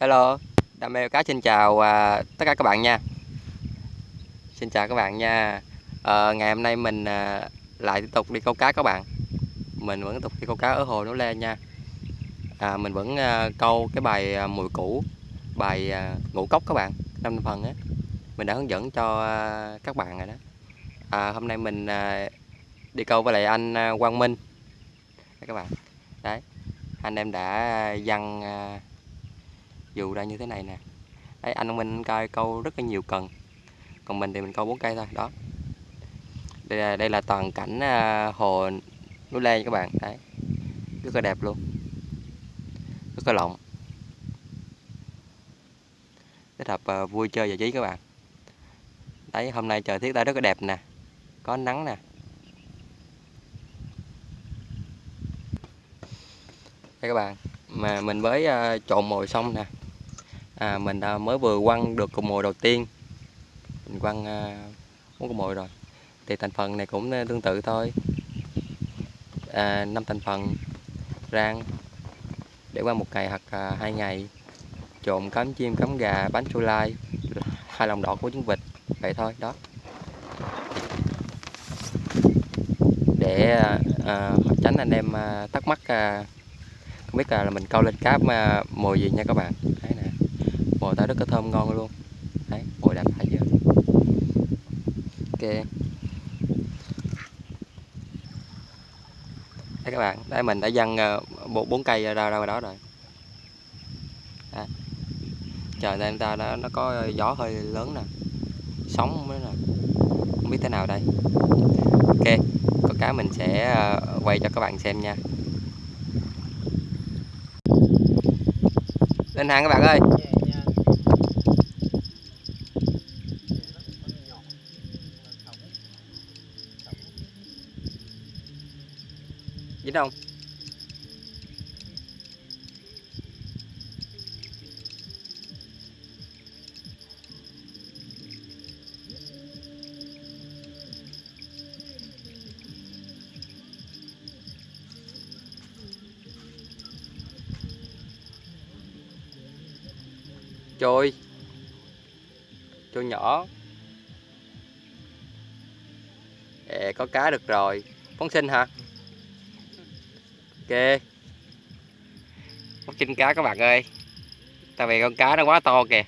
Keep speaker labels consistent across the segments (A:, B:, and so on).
A: Hello, Đam mê cá xin chào à, tất cả các bạn nha. Xin chào các bạn nha. À, Ngày hôm nay mình à, lại tiếp tục đi câu cá các bạn. Mình vẫn tiếp tục đi câu cá ở hồ Núi Lê nha. À, Mình vẫn à, câu cái bài à, mùi cũ Bài à, ngũ cốc các bạn năm phần á. Mình đã hướng dẫn cho à, các bạn rồi đó. À, Hôm nay mình à, đi câu với lại anh à, Quang Minh. Đấy các bạn. Đấy Anh em đã à, dăng à, dù ra như thế này nè. Đấy anh Minh coi câu rất là nhiều cần. Còn mình thì mình câu bốn cây thôi đó. Đây là đây là toàn cảnh à, hồ núi Lê các bạn. Đấy rất là đẹp luôn. Rất là lộng kết hợp à, vui chơi giải trí các bạn. Đấy hôm nay trời tiết ta rất là đẹp nè. Có nắng nè. Đây các bạn mà mình mới uh, à, trộn mồi xong nè à, mình đã mới vừa quăng được cục mồi đầu tiên. Mình quăng uh, bốn cục mồi rồi. Thì thành phần này cũng à, tương tự thôi. À, 5 thành phần rang để qua một ngày hoặc à, hai ngày. Trộn cắm chim cắm gà bánh chu lai hai lòng đỏ của trứng vịt vậy thôi đó. Để à, à tránh anh em à, thắc mắc à, không biết là, là mình câu lên cá mà mồi gì nha các bạn. Đấy bồi mồi ta rất là thơm ngon luôn. Đấy bồi đẹp phải chưa ok. Đây các bạn đây mình đã dăng ờ, bốn bốn cây ra ra đó rồi. Đấy. trời nên ta nó, nó có gió hơi lớn nè. Sóng nữa nè. Không biết thế nào đây. Ok có cá mình sẽ ờ, quay cho các bạn xem nha. Lên hàng các bạn ơi. Dính không trôi. Trôi nhỏ. Ê, có cá được rồi. Phóng sinh hả? Ok. Bắt sinh cá các bạn ơi. Tại vì con cá nó quá to kìa.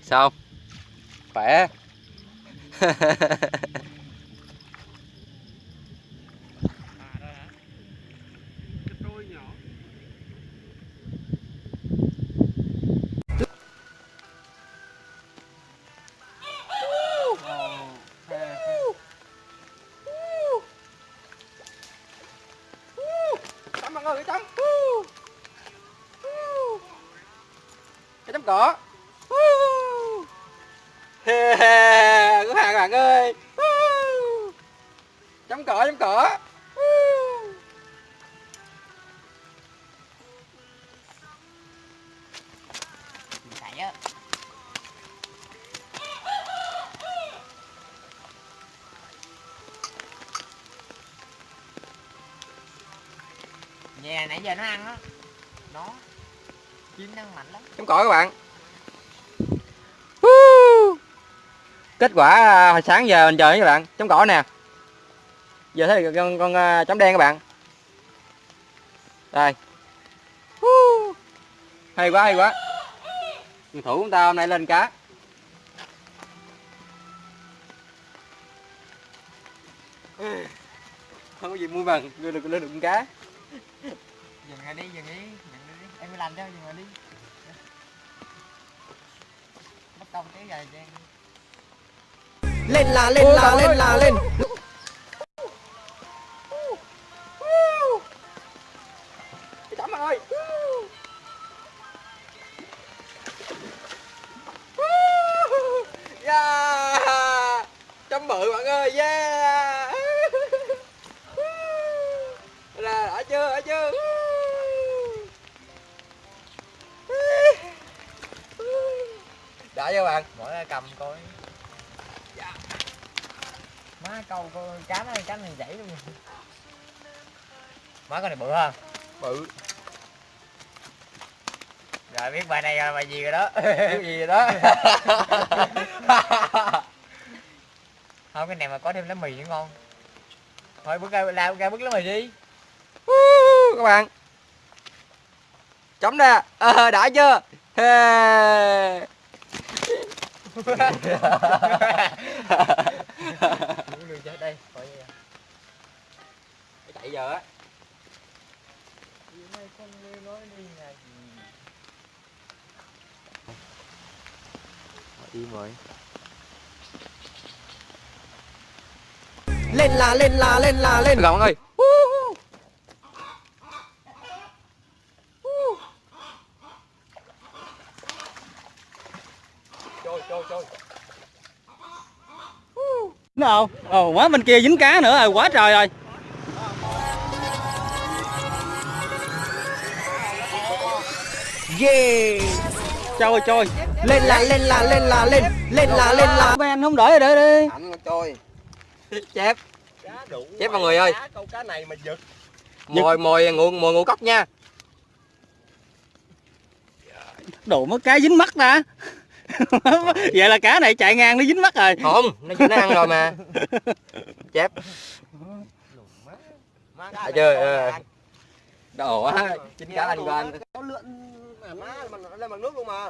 A: Sao? Khỏe. trắng ơi cái chấm cái chấm cỏ. He các có hàng bạn ơi. Chấm cỏ chấm cỏ.
B: Nhà nãy giờ nó ăn á. Nó Chim nó ăn mạnh lắm.
A: Chấm cỏ các bạn. Kết quả à, hồi sáng giờ mình chờ các bạn. Chấm cỏ nè. Giờ thấy con, con à, chấm đen các bạn. Đây. Hay quá hay quá. Thủ chúng ta hôm nay lên cá. Không có gì mua bằng đưa được lên được con cá.
B: Dừng lại đi, dừng đi, dừng đi. Em mới làm cho, dừng lại đi. Bắt công cái gì cho
C: lên là lên là lên là lên.
A: Đã
C: cho bạn.
B: Mỗi cầm coi. Má câu con cá này cá này chảy luôn. Má con này bự ha?
C: Bự.
B: Rồi biết bài này là bài gì rồi đó.
C: Cái gì vậy đó?
B: Không cái này mà có thêm lá mì nữa ngon. Thôi bước ra làm ra bước lá mì đi.
C: Các bạn. Chấm ra. Ờ đã chưa? Hey.
B: Đường chết đây coi vậy
C: chạy giờ á
B: đi
C: im rồi
A: Lên là lên là lên. Là lên
C: gọn ơi trôi trôi trôi
D: nào ồ quá bên kia dính cá nữa. Rồi quá trời rồi.
A: Yeah.
D: Trôi trôi
A: Lên là lên là lên là lên Lên là lên là.
D: Mấy anh không đợi để đi
C: trôi chép. Chép mọi người ơi.
B: Câu cá này mà giật.
C: Mồi mồi ngụ mồi ngũ cốc nha.
D: Đồ mất cá dính mắt ta vậy là cá này chạy ngang nó dính mắt rồi.
C: Không nó nó ăn rồi mà. Chép.
B: Má
C: à, ờ. đồ á chín cá anh qua anh
A: Có lượn mà má mà nó lên bằng nước luôn mà